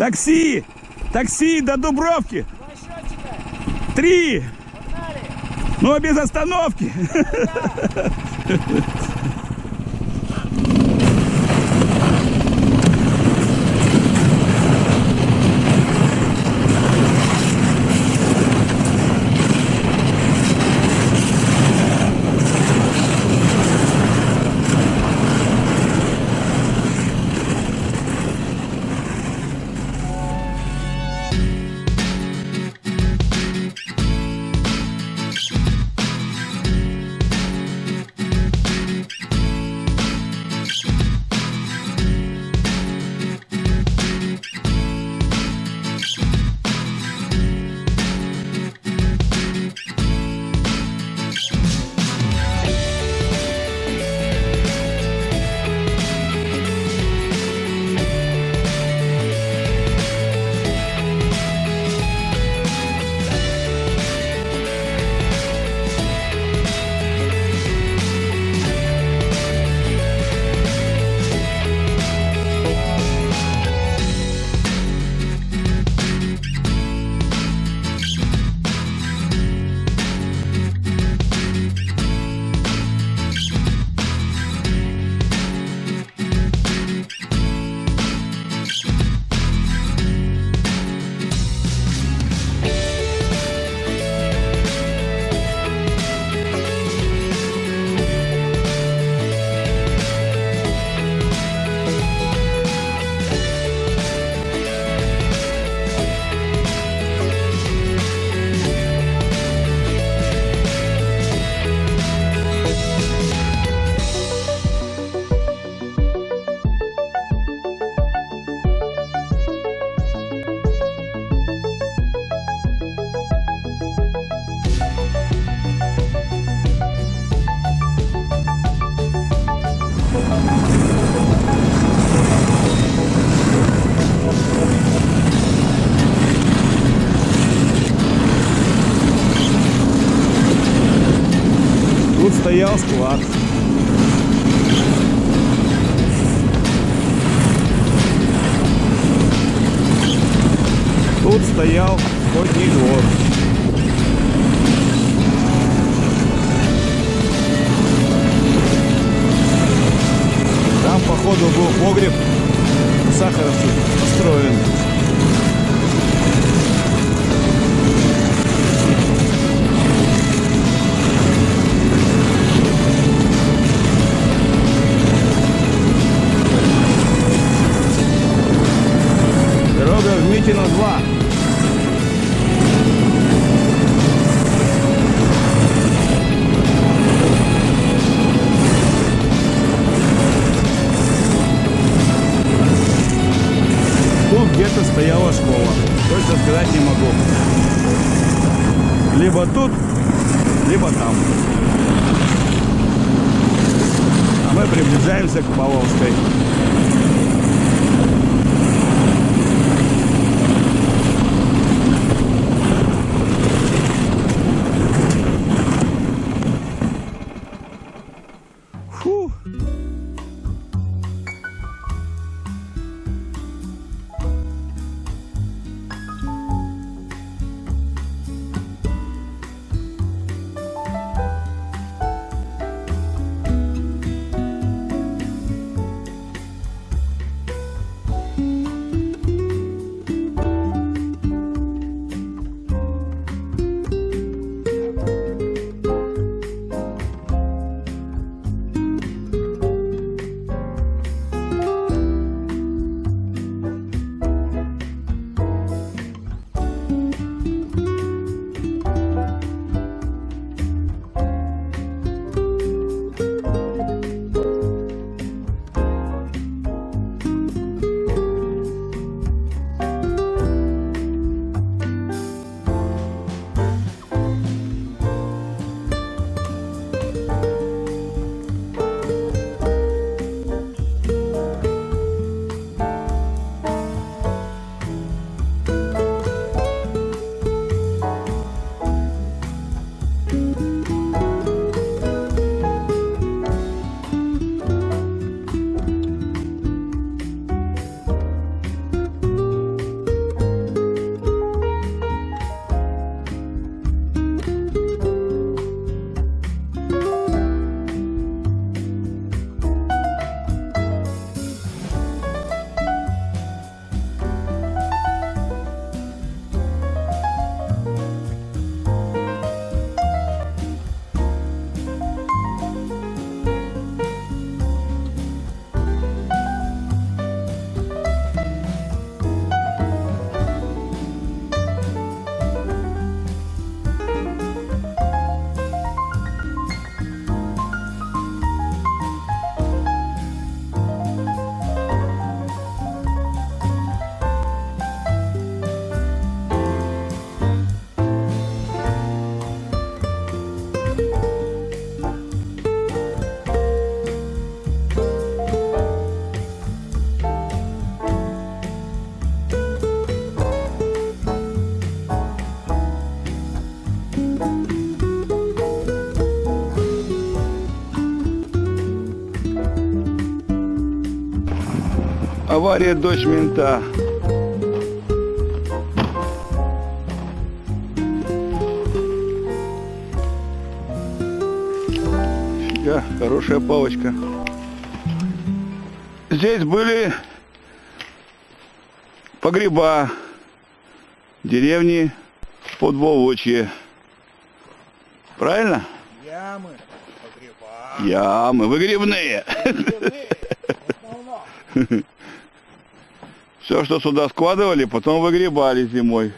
Такси! Такси до Дубровки! Три! Погнали. Но без остановки! Тут стоял склад. Тут стоял охотний двор. Там, походу, был погреб сахаровцев построен. Дорога в Митино 2. Тут где-то стояла школа. Точно сказать не могу. Либо тут, либо там. А мы приближаемся к Павловской. Авария дочь мента. Фига, хорошая палочка. Здесь были погреба деревни Подволочье. Правильно? Ямы, погреба. Ямы выгребные. В основном. Все, что сюда складывали, потом выгребали зимой.